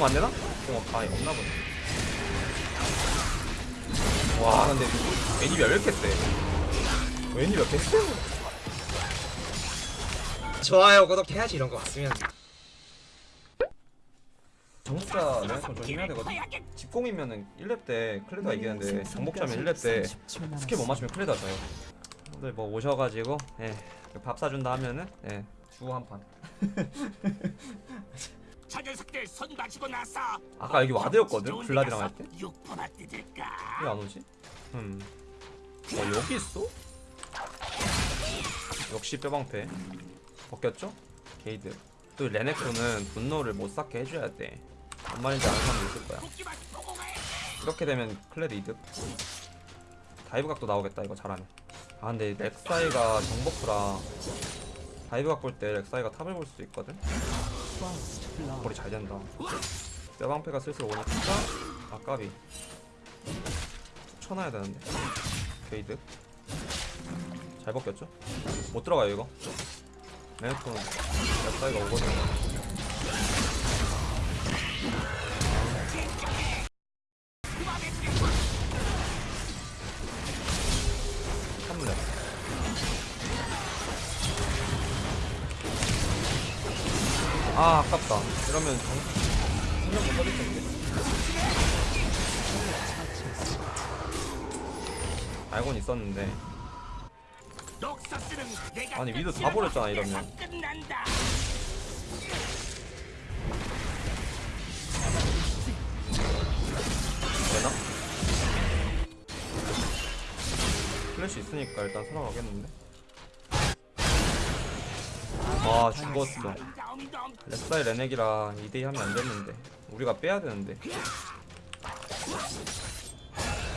공 안되나? 공 없, 아 없나보네. 와 근데 애니비아 왜 이렇게 세? 애니비아 개쎄 좋아요 구독해야지 이런 거 봤으면. 정복자 레넥톤 조심해야 되거든. 집공이면은 1렙 때 클레드가 이기는데 정복자면 1렙 때 스킬 못 맞추면 클레드가 져요. 오늘 뭐 오셔가지고 예, 밥 사준다 하면은 예, 주고 한판 저 녀석들 손 마시고 나서 아까 여기 와드였거든 블라디랑 할때 왜 안 오지? 음. 어 여기 있어? 역시 뼈방패 벗겼죠? 게이드 또 레넥톤은 분노를 못 쌓게 해줘야 돼. 뭔 말인지 아는 사람도 있을 거야. 이렇게 되면 클레드 이득. 다이브 각도 나오겠다 이거 잘하면. 아 근데 렉사이가 정버프라 다이브 각 볼 때 렉사이가 탑을 볼 수 있거든. 거리 잘 된다. 뼈방패가 슬슬 오니까 아까비. 쳐놔야 되는데. 게이드. 잘 벗겼죠? 못 들어가요 이거. 레넥톤 렉사이가 오거든요. 생각 못 받을 텐데 알고는 있었는데 아니, 위도 다 버렸잖아, 이러면. 되나? 플래시 있으니까 일단 살아가겠는데 아 죽었어 렉사이 레넥이라 2대2 하면 안됐는데 우리가 빼야 되는데.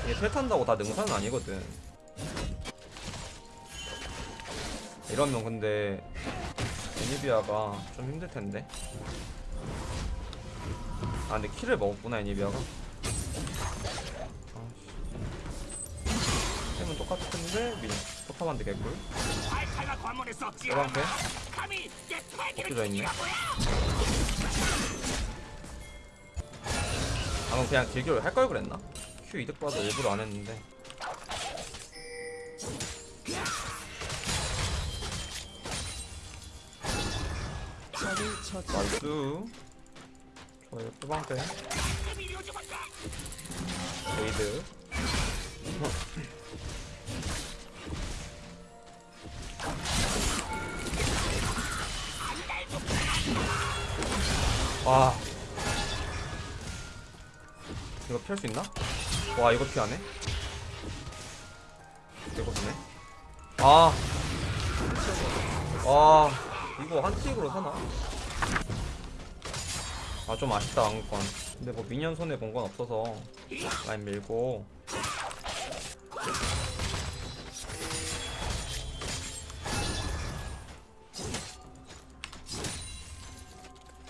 이게 텔 탄다고 다 능사는 아니거든. 이러면 근데 애니비아가 좀 힘들텐데. 아 근데 킬을 먹었구나 애니비아가. 템은 똑같은데 미니. 개꿀. 관문에서 뼈방패 감히 내 패기를 엎드려 있네. 아 그럼 그냥 딜교를 할걸 그랬나? Q 이득 봐서 일부러 안 했는데. 나이스. 좋아요 뼈방패. 레이드. 와 이거 피할 수 있나? 와 이거 피하네 보네 아. 와 이거 한 틱으로 사나? 아 좀 아쉽다 왕건 근데 뭐 미니언 손해 본 건 없어서 라인 밀고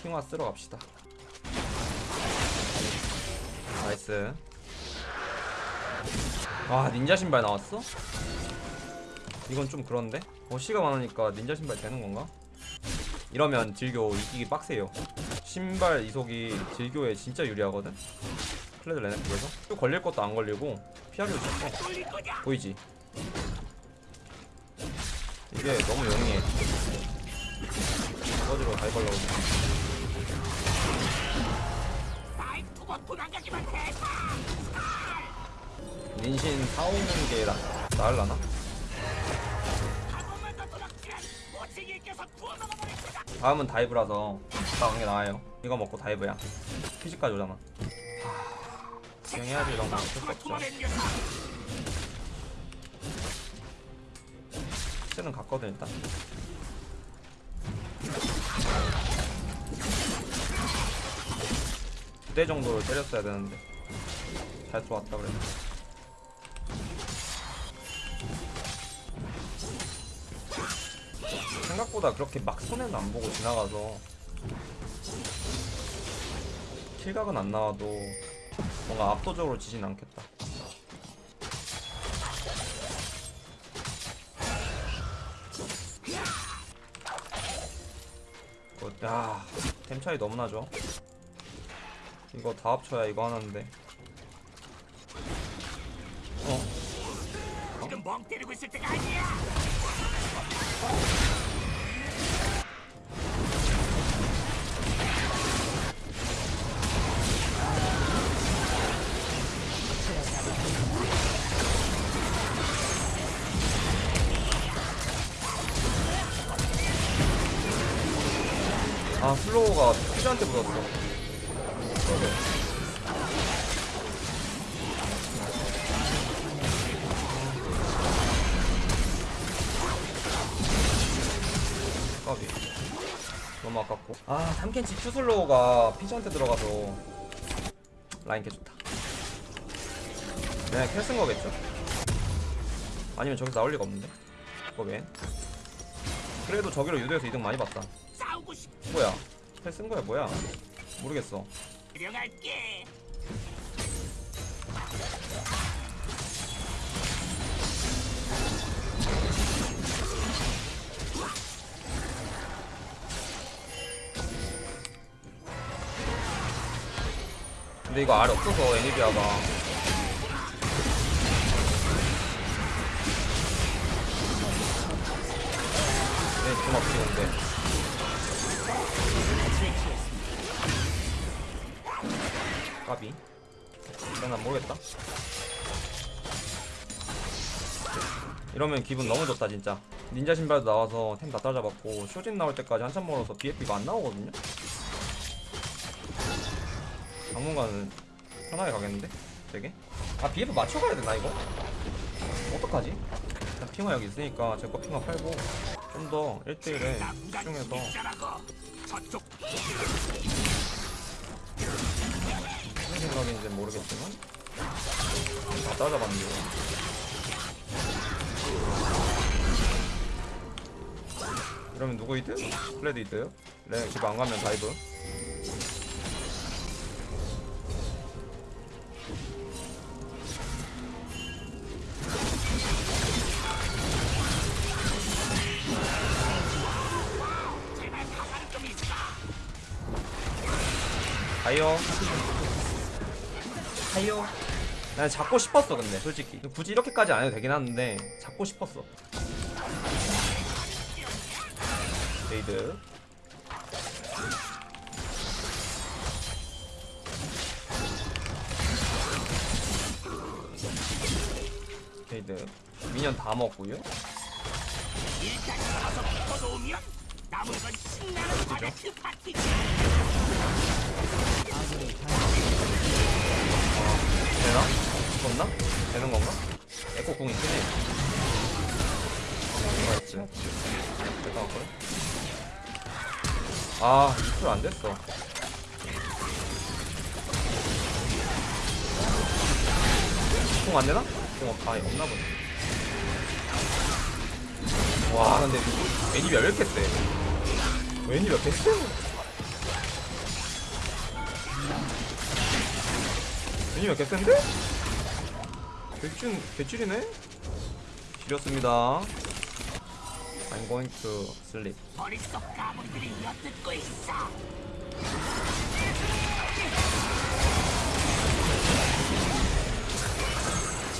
귀환 쓰러 갑시다 nice 아 닌자 신발 나왔어? 이건 좀 그런데? 어시가 많으니까 닌자 신발 되는 건가? 이러면 딜교 이기기 빡세요 신발 이속이 딜교에 진짜 유리하거든? 클레드 레넥에서 또 걸릴 것도 안 걸리고 피하기도 쉽고 보이지? 이게 너무 용이해 걸려고 아이 두고 도망가기만 해. 민신 사오는 게 나, 나을라나? 다음은 다이브라서 나간 게 나아요. 이거 먹고 다이브야. 피지까지 오잖아. 진행해야지 이런 거 어쩔 수 없죠 쟤는 갔거든 일단 두 대 정도를 때렸어야 되는데. 잘 들어왔다 그래 생각보다 그렇게 막 손해는 안 보고 지나가서 킬각은 안 나와도 뭔가 압도적으로 지진 않겠다. 야, 템 차이 너무 나죠? 이거 다 합쳐야 이거 하나인데 어? 지금 멍 때리고 있을 때가 아니야. 아 슬로우가 피자한테 묻었어 까비 너무 아깝고 아 3캔치 큐슬로우가 피자한테 들어가서 라인 개 좋다 그냥 캘쓴 거겠죠 아니면 저기서 나올 리가 없는데 그거 왜 그래도 저기로 유도해서 이득 많이 봤다. 뭐야? 헬쓴 거야 뭐야? 모르겠어. 데려갈게. 근데 이거 알 없어서 애니비아가 네, 좀 없지 근데 까비 일단 난 모르겠다 이러면 기분 너무 좋다 진짜 닌자 신발도 나와서 템 다 따잡았고 쇼진 나올 때까지 한참 멀어서 BF가 안 나오거든요 당분간은 편하게 가겠는데? 되게? 아 BF 맞춰가야 되나 이거? 어떡하지? 일단 핑화 여기 있으니까 제거 핑화 팔고 좀 더 1대1에 나 무단 집중해서 생각인지 모르겠지만 다 따라잡았는데 이러면 누구 이드? 플레드 이드? 레집안 가면 다이브. 가요 가요. 난 잡고 싶었어 근데 솔직히. 굳이 이렇게까지 안 해도 되긴 하는데 잡고 싶었어. 레이드. 레이드. 미니언 다 먹고요. 붙어놓으 되나? 죽었나? 되는 건가? 에코 궁 있지? 내가 할 거야? 아, 이풀 안 됐어. 궁 안 되나? 궁 없, 아, 없나 보네. 와, 근데 애니비 왜 이렇게 세? 왜 이렇 왜 이렇게 센데? 개줄, 개줄이네? 지렸습니다. I'm going to sleep. 머릿속 가물들이 엿듣고 있어.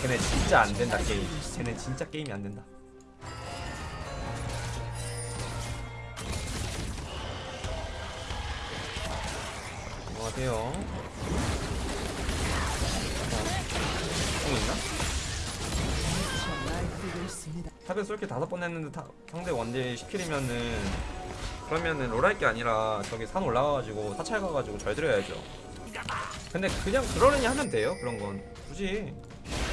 쟤네 진짜 안 된다 게임. 쟤네 진짜 게임이 안 된다. 안녕하세요. 어, 공 있나? 탑에서 이렇게 다섯 번 했는데 타, 상대 원딜 10킬이면은 그러면은 롤할 게 아니라 저기 산 올라가가지고 사찰 가가지고 절 드려야죠. 근데 그냥 그러려니 하면 돼요 그런 건. 굳이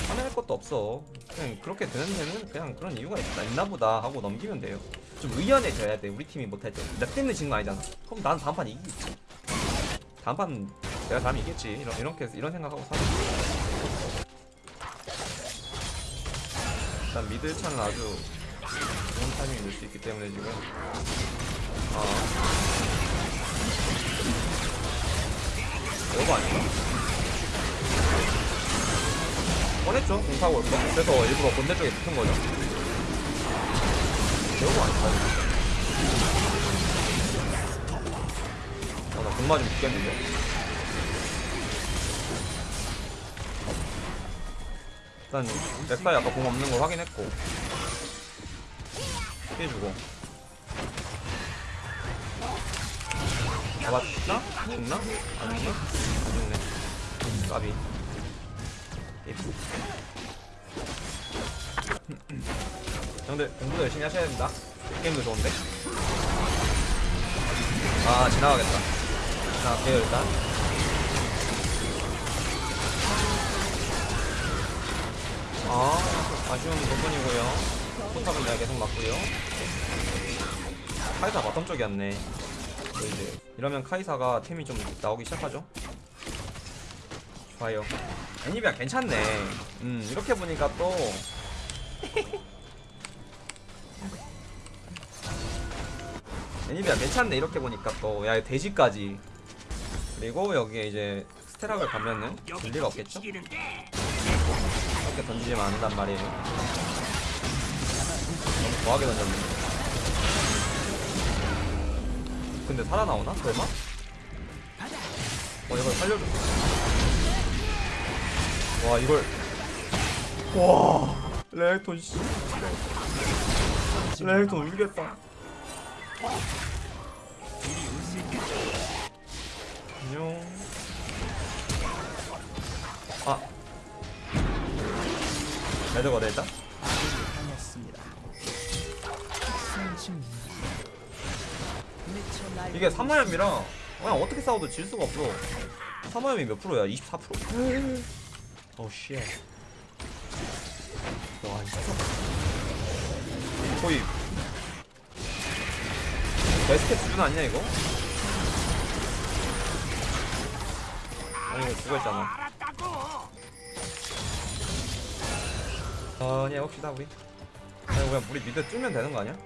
화낼 것도 없어. 그냥 그렇게 되는 데는 그냥 그런 이유가 있나, 있나 보다 하고 넘기면 돼요. 좀 의연해져야 돼 우리 팀이 못할 때나 때문에 진 거 아니잖아. 그럼 난 다음 판 이기겠지. 다음 판 내가 다음 이겠지. 이런, 이렇게 이런 생각하고 살아 일단 미드 차는 아주 좋은 타이밍이 될수 있기 때문에 지금. 아. 이거 아닌가? 뻔했죠? 공사고 올거 그래서 일부러 본대 쪽에 붙은 거죠. 이거 아닌가? 어나 공 맞으면 죽겠는데 일단 렉사이 아까 공 없는 걸 확인했고. 피해주고. 잡았나? 죽나? 안 죽나? 안 죽네. 까비. 예쁘 형들 공부도 열심히 하셔야 됩니다. 게임도 좋은데? 아 지나가겠다. 지나갈게요 일단 아 아쉬운 부분이고요. 포탑은 내가 계속 맞고요. 카이사 bottom 쪽이었네. 또 이제 이러면 카이사가 템이 좀 나오기 시작하죠? 좋아요. 애니비아 괜찮네. 음 이렇게 보니까 또. 애니비아 괜찮네. 이렇게 보니까 또 야 돼지까지. 그리고 여기에 이제 스테락을 가면은 줄 리가 없겠죠? 이렇게 던지면 안 된단 말이에요. 너무 과하게 던졌네. 근데 살아나오나? 설마? 어 이걸 살려줘. 와 이걸. 와 레이톤 씨. 레이톤 울겠다. 안녕. 아 레드 거래 일단? 이게 3마염이랑 그냥 어떻게 싸워도 질 수가 없어. 3마염이 몇 프로야? 24% 어우 shit. 와, 진짜 거의 베스트 수준 아니냐 이거? 아니 이거 죽어있잖아 천천히 해봅시다 우리. 아니 그냥 우리 미드 뚫면 되는 거 아니야? 아,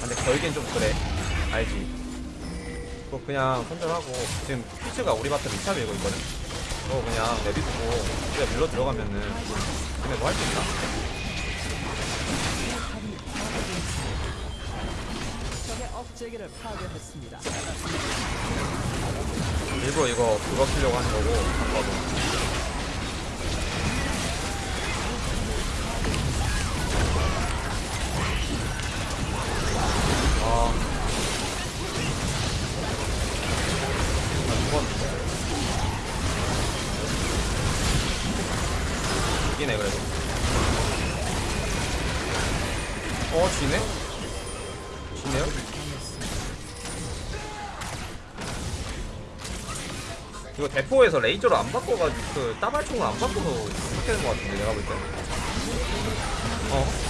근데 결국엔 좀 그래. 알지? 그거 그냥 손절하고 지금 피츠가 우리 밭에 미차 밀고 있거든? 그거 그냥 내비두고 우리가 밀러 들어가면은 근데 뭐 할 수 있나? 일부러 이거 그거 키려고 하는 거고 아까도 이거 대포에서 레이저를 안 바꿔가지고 그 따발총을 안 바꿔서 되는 것 같은데 내가 볼 때. 어?